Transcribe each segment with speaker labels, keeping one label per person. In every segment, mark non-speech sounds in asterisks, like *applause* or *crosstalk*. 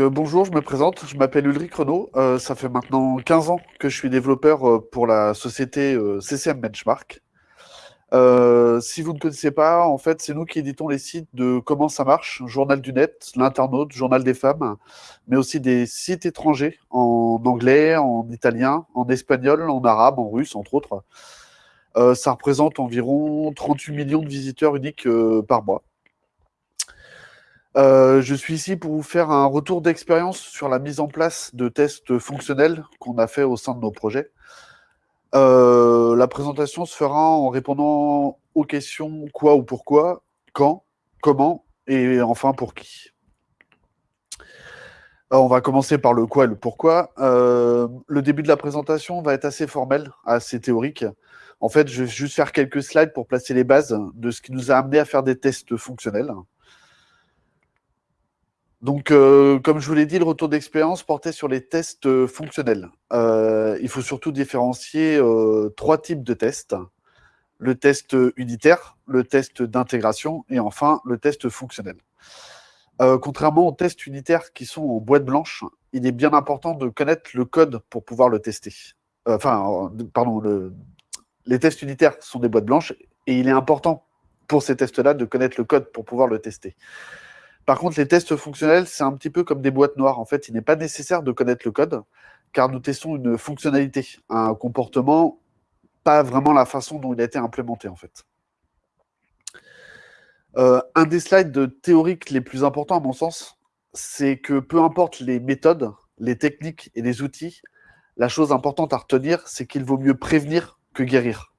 Speaker 1: Euh, bonjour, je me présente, je m'appelle Ulrich Renault. Euh, ça fait maintenant 15 ans que je suis développeur euh, pour la société CCM Benchmark. si vous ne connaissez pas, en fait, c'est nous qui éditons les sites de Comment ça marche, Journal du Net, l'Internaute, Journal des femmes, mais aussi des sites étrangers en anglais, en italien, en espagnol, en arabe, en russe, entre autres. ça représente environ 38 millions de visiteurs uniques par mois. Euh, je suis ici pour vous faire un retour d'expérience sur la mise en place de tests fonctionnels qu'on a fait au sein de nos projets. Euh, la présentation se fera en répondant aux questions quoi ou pourquoi, quand, comment et enfin pour qui. on va commencer par le quoi et le pourquoi. Euh, le début de la présentation va être assez formel, assez théorique. En fait, je vais juste faire quelques slides pour placer les bases de ce qui nous a amené à faire des tests fonctionnels. Donc, euh, comme je vous l'ai dit, le retour d'expérience portait sur les tests euh, fonctionnels. Euh, il faut surtout différencier trois types de tests. Le test unitaire, le test d'intégration et enfin le test fonctionnel. contrairement aux tests unitaires qui sont en boîte blanche, il est bien important de connaître le code pour pouvoir le tester. enfin, pardon, les tests unitaires sont des boîtes blanches et il est important pour ces tests-là de connaître le code pour pouvoir le tester. Par contre, les tests fonctionnels, c'est un petit peu comme des boîtes noires. En fait, il n'est pas nécessaire de connaître le code, car nous testons une fonctionnalité, un comportement, pas vraiment la façon dont il a été implémenté, en fait. Euh, un des slides théoriques les plus importants, à mon sens, c'est que peu importe les méthodes, les techniques et les outils, la chose importante à retenir, c'est qu'il vaut mieux prévenir que guérir.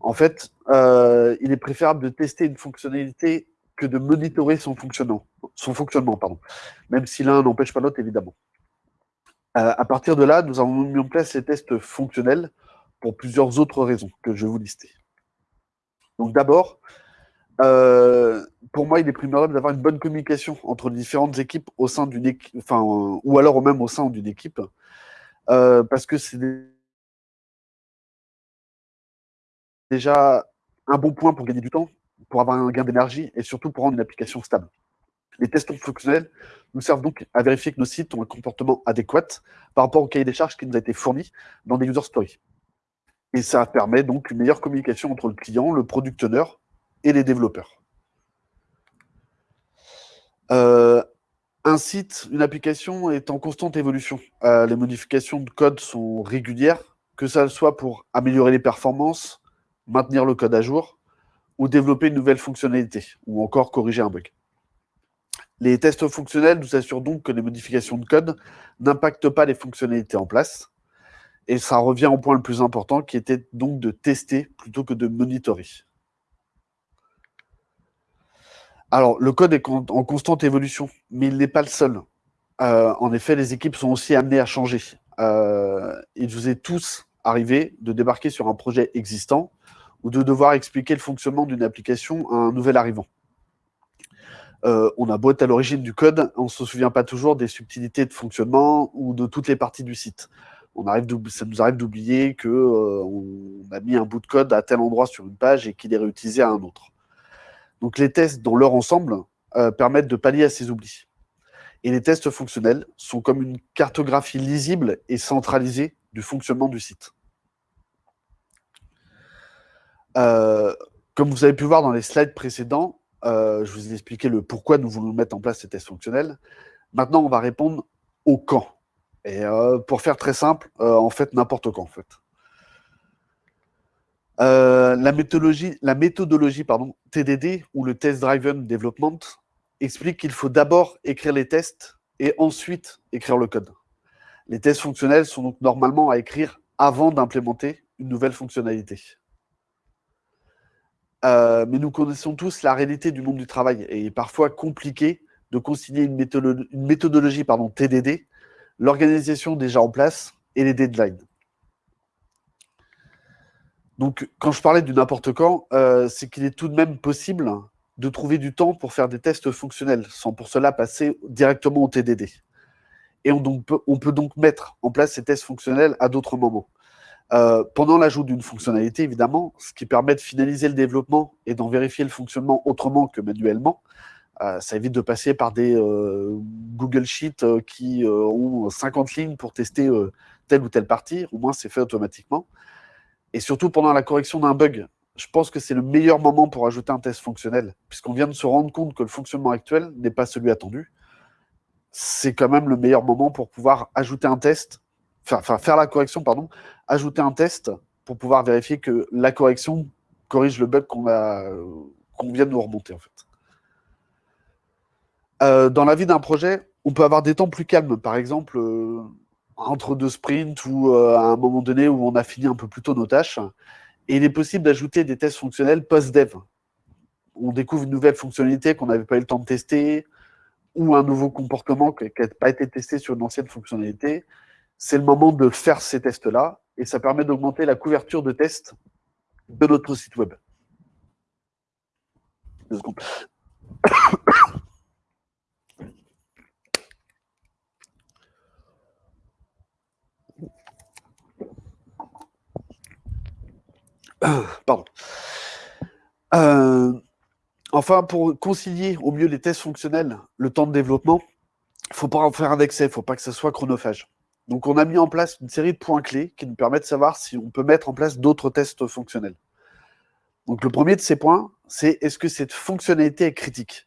Speaker 1: En fait, euh, il est préférable de tester une fonctionnalité que de monitorer son fonctionnement, son fonctionnement pardon. même si l'un n'empêche pas l'autre, évidemment. Euh, à partir de là, nous avons mis en place ces tests fonctionnels pour plusieurs autres raisons que je vais vous lister. Donc d'abord, euh, pour moi, il est primordial d'avoir une bonne communication entre différentes équipes au sein d'une équipe, enfin, ou alors même au sein d'une équipe, euh, parce que c'est déjà un bon point pour gagner du temps, pour avoir un gain d'énergie et surtout pour rendre une application stable. Les tests fonctionnels nous servent donc à vérifier que nos sites ont un comportement adéquat par rapport au cahier des charges qui nous a été fourni dans des user stories. Et ça permet donc une meilleure communication entre le client, le product owner et les développeurs. Euh, un site, une application est en constante évolution. Euh, les modifications de code sont régulières, que ce soit pour améliorer les performances, maintenir le code à jour, ou développer une nouvelle fonctionnalité, ou encore corriger un bug. Les tests fonctionnels nous assurent donc que les modifications de code n'impactent pas les fonctionnalités en place, et ça revient au point le plus important, qui était donc de tester plutôt que de monitorer. Alors, le code est en constante évolution, mais il n'est pas le seul. Euh, en effet, les équipes sont aussi amenées à changer. Il vous est tous arrivé de débarquer sur un projet existant ou de devoir expliquer le fonctionnement d'une application à un nouvel arrivant. Euh, on a beau être à l'origine du code, on ne se souvient pas toujours des subtilités de fonctionnement ou de toutes les parties du site. On arrive ça nous arrive d'oublier qu'on euh, a mis un bout de code à tel endroit sur une page et qu'il est réutilisé à un autre. Donc les tests dans leur ensemble euh, permettent de pallier à ces oublis. Et les tests fonctionnels sont comme une cartographie lisible et centralisée du fonctionnement du site. Euh, comme vous avez pu voir dans les slides précédents, euh, je vous ai expliqué le pourquoi nous voulons mettre en place ces tests fonctionnels. Maintenant, on va répondre au quand. Et euh, pour faire très simple, en fait, n'importe quand, en fait. la méthodologie, la méthodologie pardon, TDD, ou le Test Driven Development, explique qu'il faut d'abord écrire les tests et ensuite écrire le code. Les tests fonctionnels sont donc normalement à écrire avant d'implémenter une nouvelle fonctionnalité. Euh, mais nous connaissons tous la réalité du monde du travail et il est parfois compliqué de consigner une, méthodologie pardon, TDD, l'organisation déjà en place et les deadlines. Donc, quand je parlais du n'importe quand, euh, c'est qu'il est tout de même possible de trouver du temps pour faire des tests fonctionnels, sans pour cela passer directement au TDD. Et on peut donc mettre en place ces tests fonctionnels à d'autres moments. Euh, pendant l'ajout d'une fonctionnalité, évidemment, ce qui permet de finaliser le développement et d'en vérifier le fonctionnement autrement que manuellement, Euh, ça évite de passer par des Google Sheets qui ont 50 lignes pour tester telle ou telle partie. Au moins, c'est fait automatiquement. Et surtout, pendant la correction d'un bug, je pense que c'est le meilleur moment pour ajouter un test fonctionnel, puisqu'on vient de se rendre compte que le fonctionnement actuel n'est pas celui attendu. C'est quand même le meilleur moment pour pouvoir ajouter un test, faire la correction, pardon, ajouter un test pour pouvoir vérifier que la correction corrige le bug qu'on vient de nous remonter en fait. Euh, dans la vie d'un projet, on peut avoir des temps plus calmes, par exemple euh, entre deux sprints ou euh, à un moment donné où on a fini un peu plus tôt nos tâches. Et il est possible d'ajouter des tests fonctionnels post-dev. On découvre une nouvelle fonctionnalité qu'on n'avait pas eu le temps de tester, ou un nouveau comportement qui n'a pas été testé sur une ancienne fonctionnalité. C'est le moment de faire ces tests-là, et ça permet d'augmenter la couverture de tests de notre site web. Pardon. Euh, enfin, pour concilier au mieux les tests fonctionnels, le temps de développement, il ne faut pas en faire un excès, il ne faut pas que ça soit chronophage. Donc, on a mis en place une série de points clés qui nous permettent de savoir si on peut mettre en place d'autres tests fonctionnels. Donc, le premier de ces points, c'est est-ce que cette fonctionnalité est critique?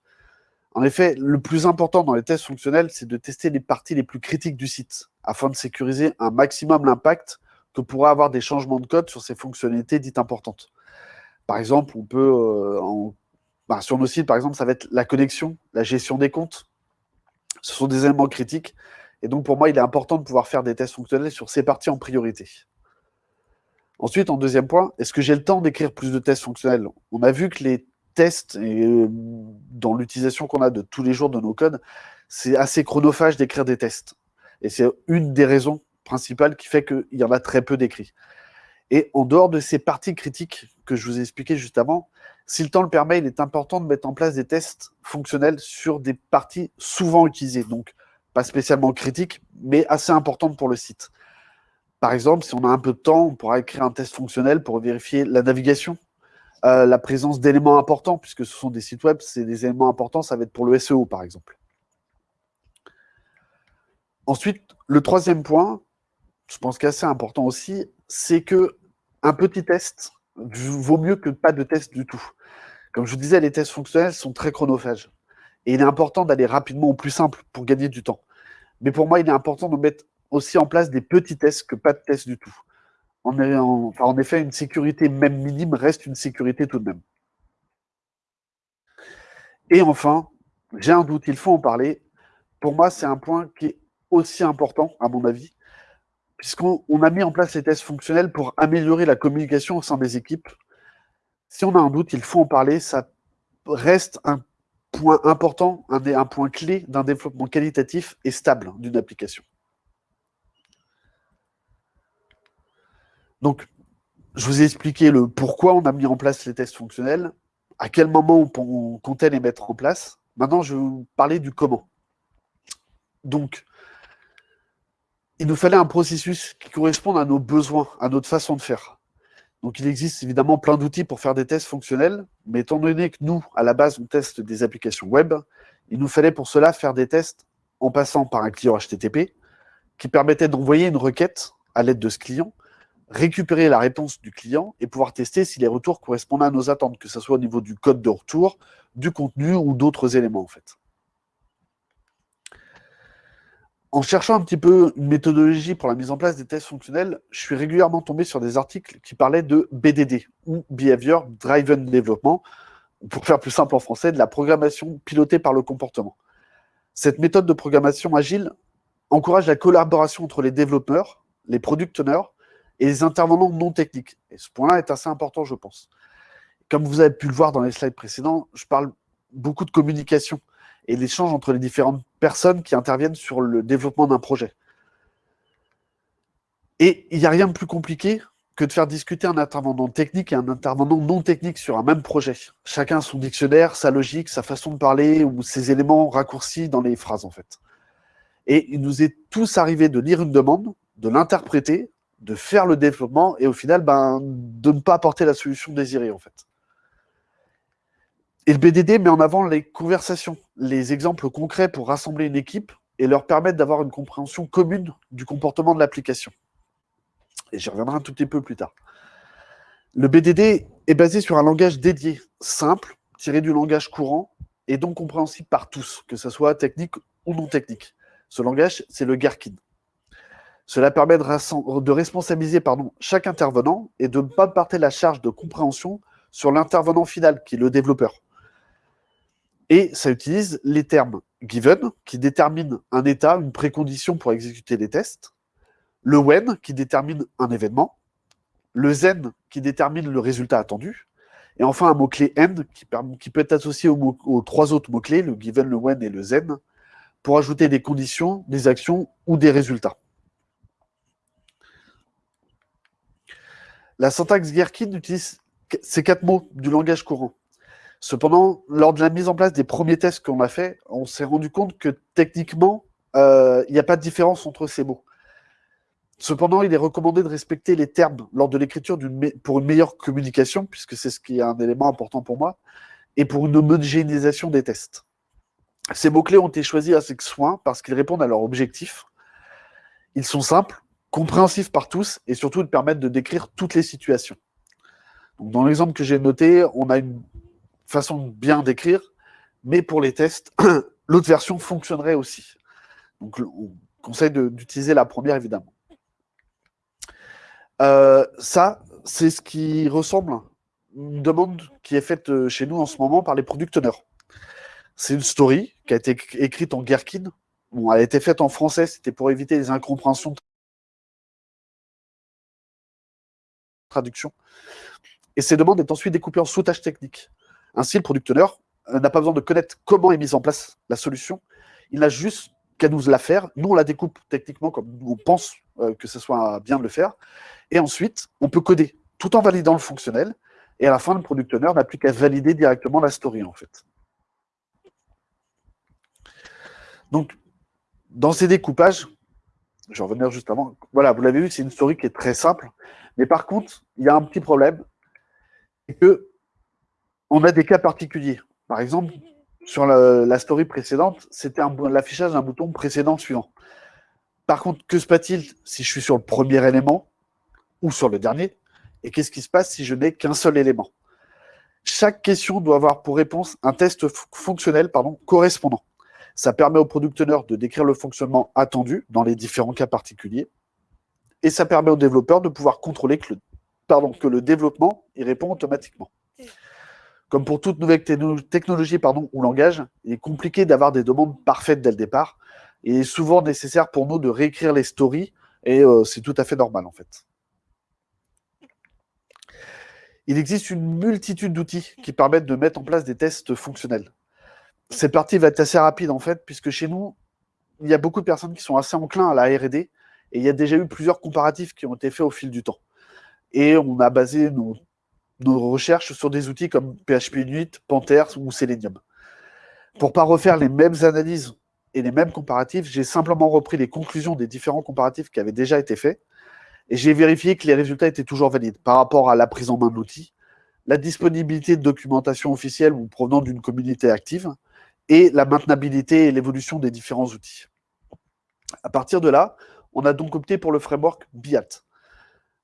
Speaker 1: En effet, le plus important dans les tests fonctionnels, c'est de tester les parties les plus critiques du site, afin de sécuriser un maximum l'impact que pourraient avoir des changements de code sur ces fonctionnalités dites importantes. Par exemple, on peut, euh, bah, sur nos sites, par exemple, ça va être la connexion, la gestion des comptes. Ce sont des éléments critiques. Et donc, pour moi, il est important de pouvoir faire des tests fonctionnels sur ces parties en priorité. Ensuite, en deuxième point, est-ce que j'ai le temps d'écrire plus de tests fonctionnels? On a vu que les tests, euh, dans l'utilisation qu'on a de tous les jours de nos codes, c'est assez chronophage d'écrire des tests. Et c'est une des raisons principal qui fait qu'il y en a très peu d'écrits. Et en dehors de ces parties critiques que je vous ai expliquées juste avant, si le temps le permet, il est important de mettre en place des tests fonctionnels sur des parties souvent utilisées, donc pas spécialement critiques, mais assez importantes pour le site. Par exemple, si on a un peu de temps, on pourra écrire un test fonctionnel pour vérifier la navigation, euh, la présence d'éléments importants, puisque ce sont des sites web, c'est des éléments importants, ça va être pour le SEO, par exemple. Ensuite, le troisième point, je pense qu'assez important aussi, c'est que un petit test vaut mieux que pas de test du tout. Comme je vous disais, les tests fonctionnels sont très chronophages. Et il est important d'aller rapidement au plus simple pour gagner du temps. Mais pour moi, il est important de mettre aussi en place des petits tests que pas de tests du tout. En, effet, une sécurité même minime reste une sécurité tout de même. Et enfin, j'ai un doute, il faut en parler. Pour moi, c'est un point qui est aussi important, à mon avis, puisqu'on a mis en place ces tests fonctionnels pour améliorer la communication au sein des équipes. Si on a un doute, il faut en parler. Ça reste un point important, un, un point clé d'un développement qualitatif et stable d'une application. Donc, je vous ai expliqué le pourquoi on a mis en place les tests fonctionnels, à quel moment on comptait les mettre en place. Maintenant, je vais vous parler du comment. Donc, il nous fallait un processus qui corresponde à nos besoins, à notre façon de faire. Donc, il existe évidemment plein d'outils pour faire des tests fonctionnels, mais étant donné que nous, à la base, on teste des applications web, il nous fallait pour cela faire des tests en passant par un client HTTP qui permettait d'envoyer une requête à l'aide de ce client, récupérer la réponse du client et pouvoir tester si les retours correspondent à nos attentes, que ce soit au niveau du code de retour, du contenu ou d'autres éléments en fait en cherchant un petit peu une méthodologie pour la mise en place des tests fonctionnels, je suis régulièrement tombé sur des articles qui parlaient de BDD, ou Behavior Driven Development, pour faire plus simple en français, de la programmation pilotée par le comportement. Cette méthode de programmation agile encourage la collaboration entre les développeurs, les product et les intervenants non techniques. Et ce point-là est assez important, je pense. Comme vous avez pu le voir dans les slides précédents, je parle beaucoup de communication et l'échange entre les différentes personnes qui interviennent sur le développement d'un projet. Et il n'y a rien de plus compliqué que de faire discuter un intervenant technique et un intervenant non technique sur un même projet. Chacun son dictionnaire, sa logique, sa façon de parler ou ses éléments raccourcis dans les phrases en fait. Et il nous est tous arrivé de lire une demande, de l'interpréter, de faire le développement et au final ben, de ne pas apporter la solution désirée en fait. Et le BDD met en avant les conversations, les exemples concrets pour rassembler une équipe et leur permettre d'avoir une compréhension commune du comportement de l'application. Et j'y reviendrai un tout petit peu plus tard. Le BDD est basé sur un langage dédié, simple, tiré du langage courant et donc compréhensible par tous, que ce soit technique ou non technique. Ce langage, c'est le Gherkin. Cela permet de, responsabiliser chaque intervenant et de ne pas porter la charge de compréhension sur l'intervenant final, qui est le développeur. Et ça utilise les termes given, qui déterminent un état, une précondition pour exécuter les tests, le when, qui détermine un événement, le zen, qui détermine le résultat attendu, et enfin un mot-clé end, qui, peut être associé aux, aux trois autres mots-clés, le given, le when et le zen, pour ajouter des conditions, des actions ou des résultats. La syntaxe Gherkin utilise ces quatre mots du langage courant. Cependant, lors de la mise en place des premiers tests qu'on a fait, on s'est rendu compte que techniquement, euh, il n'y a pas de différence entre ces mots. Cependant, il est recommandé de respecter les termes lors de l'écriture pour une meilleure communication, puisque c'est ce qui est un élément important pour moi, et pour une homogénéisation des tests. Ces mots-clés ont été choisis avec soin parce qu'ils répondent à leur objectif. Ils sont simples, compréhensif par tous et surtout de permettre de décrire toutes les situations. dans l'exemple que j'ai noté, on a une façon de bien décrire, mais pour les tests, *clears throat* l'autre version fonctionnerait aussi. Donc on conseille d'utiliser la première évidemment. Euh, ça, c'est ce qui ressemble à une demande qui est faite euh, chez nous en ce moment par les product owners. C'est une story qui a été écrite en Gherkin. Bon, elle a été faite en français, c'était pour éviter les incompréhensions traduction. Et ces demandes est ensuite découpées en sous-tâches techniques. Ainsi, le producteur euh, n'a pas besoin de connaître comment est mise en place la solution. Il n'a juste qu'à nous la faire. Nous, on la découpe techniquement comme on pense euh, que ce soit bien de le faire. Et ensuite, on peut coder tout en validant le fonctionnel. Et à la fin, le producteur n'a plus qu'à valider directement la story, en fait. Donc, dans ces découpages, je vais revenir juste avant. Voilà, vous l'avez vu, c'est une story qui est très simple. Mais par contre, il y a un petit problème, que on a des cas particuliers. Par exemple, sur la, story précédente, c'était l'affichage d'un bouton précédent suivant. Par contre, que se passe-t-il si je suis sur le premier élément ou sur le dernier? Et qu'est-ce qui se passe si je n'ai qu'un seul élément? Chaque question doit avoir pour réponse un test fonctionnel correspondant. Ça permet au producteur de décrire le fonctionnement attendu dans les différents cas particuliers et ça permet aux développeurs de pouvoir contrôler que le développement y répond automatiquement. Comme pour toute nouvelle technologie ou langage, il est compliqué d'avoir des demandes parfaites dès le départ. Et il est souvent nécessaire pour nous de réécrire les stories, et euh, c'est tout à fait normal en fait. Il existe une multitude d'outils qui permettent de mettre en place des tests fonctionnels. Cette partie va être assez rapide en fait, puisque chez nous, il y a beaucoup de personnes qui sont assez enclins à la R&D et il y a déjà eu plusieurs comparatifs qui ont été faits au fil du temps. Et on a basé nos, recherches sur des outils comme PHP Unit, Panthers ou Selenium. Pour ne pas refaire les mêmes analyses et les mêmes comparatifs, j'ai simplement repris les conclusions des différents comparatifs qui avaient déjà été faits et j'ai vérifié que les résultats étaient toujours valides par rapport à la prise en main de l'outil, la disponibilité de documentation officielle ou provenant d'une communauté active et la maintenabilité et l'évolution des différents outils. À partir de là, on a donc opté pour le framework BIAT.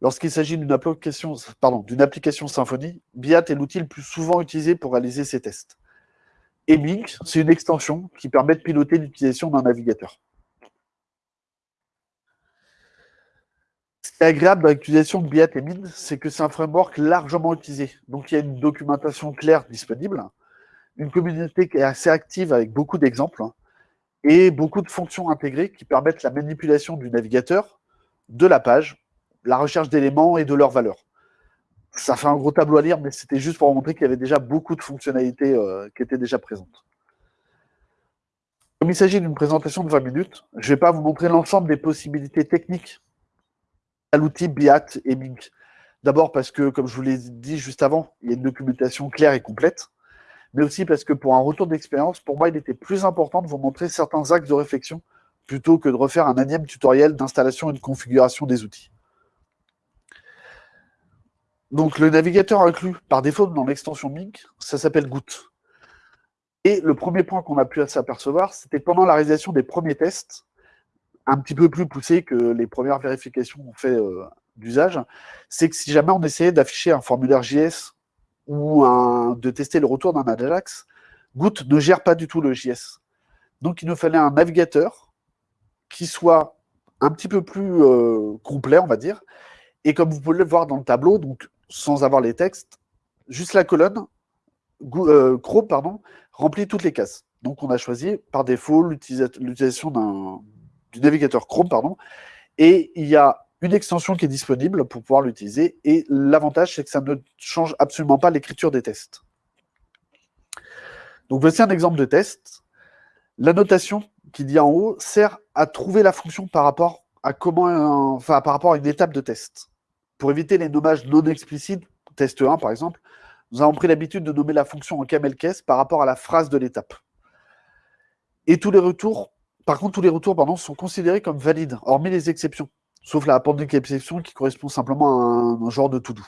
Speaker 1: Lorsqu'il s'agit d'une application, application Symfony, BIAT est l'outil le plus souvent utilisé pour réaliser ces tests. Et Mink, c'est une extension qui permet de piloter l'utilisation d'un navigateur. Ce qui est agréable dans l'utilisation de BIAT et Mink, c'est que c'est un framework largement utilisé. Donc il y a une documentation claire disponible, une communauté qui est assez active avec beaucoup d'exemples, et beaucoup de fonctions intégrées qui permettent la manipulation du navigateur, de la page, la recherche d'éléments et de leurs valeurs. Ça fait un gros tableau à lire, mais c'était juste pour vous montrer qu'il y avait déjà beaucoup de fonctionnalités euh, qui étaient déjà présentes. Comme il s'agit d'une présentation de 20 minutes, je ne vais pas vous montrer l'ensemble des possibilités techniques à l'outil BIAT et Mink. D'abord parce que, comme je vous l'ai dit juste avant, il y a une documentation claire et complète mais aussi parce que pour un retour d'expérience, pour moi, il était plus important de vous montrer certains axes de réflexion plutôt que de refaire un énième tutoriel d'installation et de configuration des outils. Donc le navigateur inclus par défaut dans l'extension Mink, ça s'appelle Goutte. Et le premier point qu'on a pu s'apercevoir, c'était pendant la réalisation des premiers tests, un petit peu plus poussés que les premières vérifications qu'on fait euh, d'usage, c'est que si jamais on essayait d'afficher un formulaire JS ou de tester le retour d'un Ajax, Goot ne gère pas du tout le JS. Donc il nous fallait un navigateur qui soit un petit peu plus euh, complet, on va dire. Et comme vous pouvez le voir dans le tableau, donc sans avoir les textes, juste la colonne, euh, Chrome pardon, remplit toutes les cases. Donc on a choisi par défaut l'utilisation du navigateur Chrome, pardon, et il y a une extension qui est disponible pour pouvoir l'utiliser. Et l'avantage, c'est que ça ne change absolument pas l'écriture des tests. Donc voici un exemple de test. La notation qui dit en haut sert à trouver la fonction par rapport à comment, par rapport à une étape de test. Pour éviter les nommages non explicites, test 1 par exemple, nous avons pris l'habitude de nommer la fonction en camel case par rapport à la phrase de l'étape. Et tous les retours, par contre, tous les retours pardon, sont considérés comme valides, hormis les exceptions, sauf la appending exception qui correspond simplement à un, genre de to-do.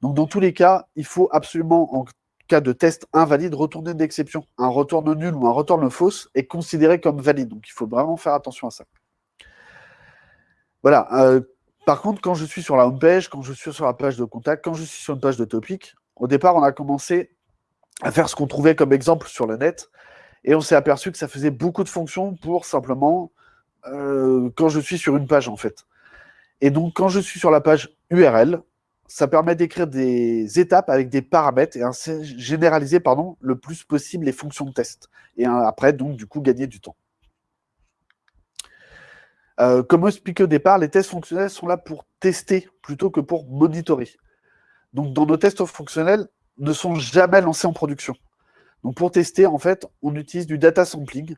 Speaker 1: Donc dans tous les cas, il faut absolument, en cas de test invalide, retourner d'exception. Un retourne nul ou un retourne fausse est considéré comme valide. Donc il faut vraiment faire attention à ça. Voilà. Euh, par contre, quand je suis sur la home page, quand je suis sur la page de contact, quand je suis sur une page de topic, au départ, on a commencé à faire ce qu'on trouvait comme exemple sur le net, et on s'est aperçu que ça faisait beaucoup de fonctions pour simplement euh, quand je suis sur une page, en fait. Et donc, quand je suis sur la page URL, ça permet d'écrire des étapes avec des paramètres et généraliser pardon, le plus possible les fonctions de test. Et après, donc, du coup, gagner du temps. Euh, comme expliqué au départ, les tests fonctionnels sont là pour tester plutôt que pour monitorer. Donc, dans nos tests fonctionnels, ne sont jamais lancés en production. Donc, pour tester, en fait, on utilise du data sampling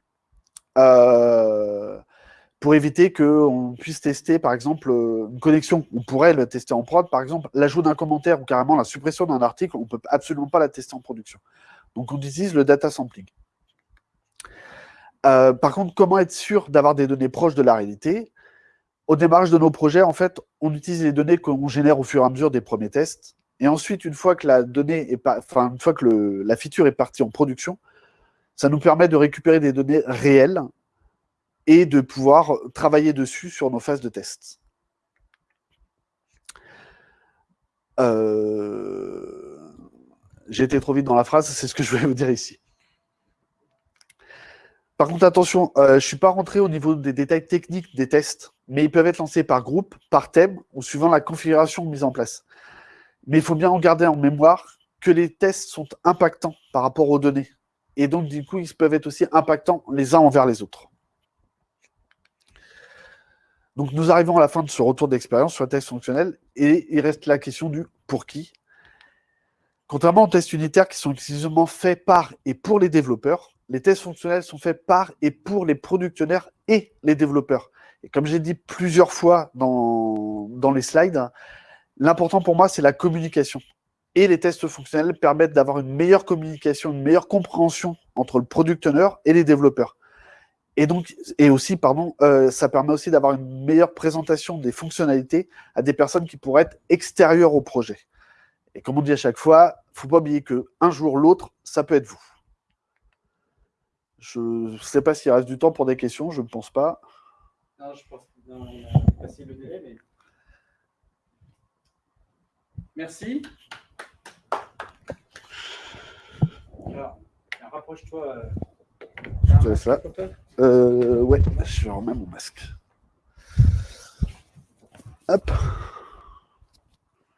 Speaker 1: euh, pour éviter qu'on puisse tester, par exemple, une connexion. On pourrait le tester en prod, par exemple, l'ajout d'un commentaire ou carrément la suppression d'un article, on ne peut absolument pas la tester en production. Donc, on utilise le data sampling. Euh, par contre, comment être sûr d'avoir des données proches de la réalité? Au démarrage de nos projets, en fait, on utilise les données qu'on génère au fur et à mesure des premiers tests. Et ensuite, une fois que la donnée est une fois que la feature est partie en production, ça nous permet de récupérer des données réelles et de pouvoir travailler dessus sur nos phases de test. Euh, j'ai été trop vite dans la phrase, c'est ce que je voulais vous dire ici. Par contre, attention, euh, je ne suis pas rentré au niveau des détails techniques des tests, mais ils peuvent être lancés par groupe, par thème ou suivant la configuration mise en place. Mais il faut bien en garder en mémoire que les tests sont impactants par rapport aux données. Et donc, du coup, ils peuvent être aussi impactants les uns envers les autres. Donc, nous arrivons à la fin de ce retour d'expérience sur le test fonctionnel et il reste la question du pour qui. Contrairement aux tests unitaires qui sont exclusivement faits par et pour les développeurs, les tests fonctionnels sont faits par et pour les productionnaires et les développeurs. Et comme j'ai dit plusieurs fois dans, les slides, l'important pour moi, c'est la communication. Et les tests fonctionnels permettent d'avoir une meilleure communication, une meilleure compréhension entre le producteur et les développeurs. Et donc, et aussi, pardon, euh, ça permet aussi d'avoir une meilleure présentation des fonctionnalités à des personnes qui pourraient être extérieures au projet. Et comme on dit à chaque fois, il ne faut pas oublier qu'un jour l'autre, ça peut être vous. Je ne sais pas s'il reste du temps pour des questions, je ne pense pas. Non, je pense qu'on a passé le délai, mais...
Speaker 2: Merci. Alors, rapproche-toi.
Speaker 1: Euh, ça. Euh, ouais, je remets mon masque.
Speaker 2: Hop.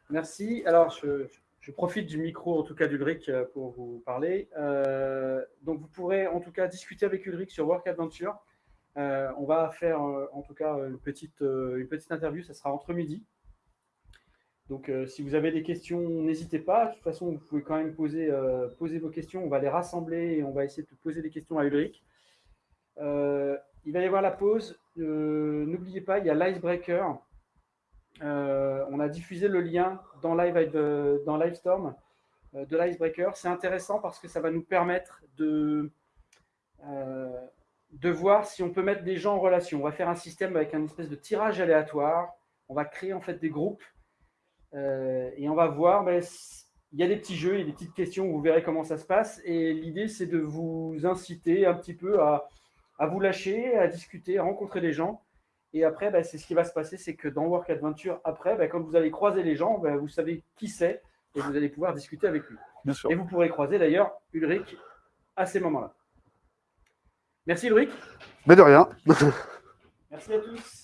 Speaker 2: Merci. Alors, je, je profite du micro, en tout cas d'Ulrich, euh, pour vous parler. Euh, donc, vous pourrez en tout cas discuter avec Ulrich sur Work Adventure. Euh, on va faire en tout cas une petite, interview, ça sera entre midi. Donc, si vous avez des questions, n'hésitez pas. De toute façon, vous pouvez quand même poser, poser vos questions. On va les rassembler et on va essayer de poser des questions à Ulrich. il va y avoir la pause. N'oubliez pas, il y a l'icebreaker. Euh, on a diffusé le lien dans, Live, euh, dans Livestorm euh, de l'Icebreaker. C'est intéressant parce que ça va nous permettre de, voir si on peut mettre des gens en relation. On va faire un système avec un espèce de tirage aléatoire. On va créer en fait des groupes et on va voir ben, il y a des petits jeux, il y a des petites questions, vous verrez comment ça se passe. Et l'idée, c'est de vous inciter un petit peu à, vous lâcher, à discuter, à rencontrer des gens. Et après, bah, c'est ce qui va se passer, c'est que dans Work Adventure, après, bah, quand vous allez croiser les gens, bah, vous savez qui c'est et vous allez pouvoir discuter avec lui.
Speaker 1: Bien sûr.
Speaker 2: Et vous pourrez croiser d'ailleurs Ulrich à ces moments-là. Merci Ulrich.
Speaker 1: Mais de rien.
Speaker 2: Merci à tous.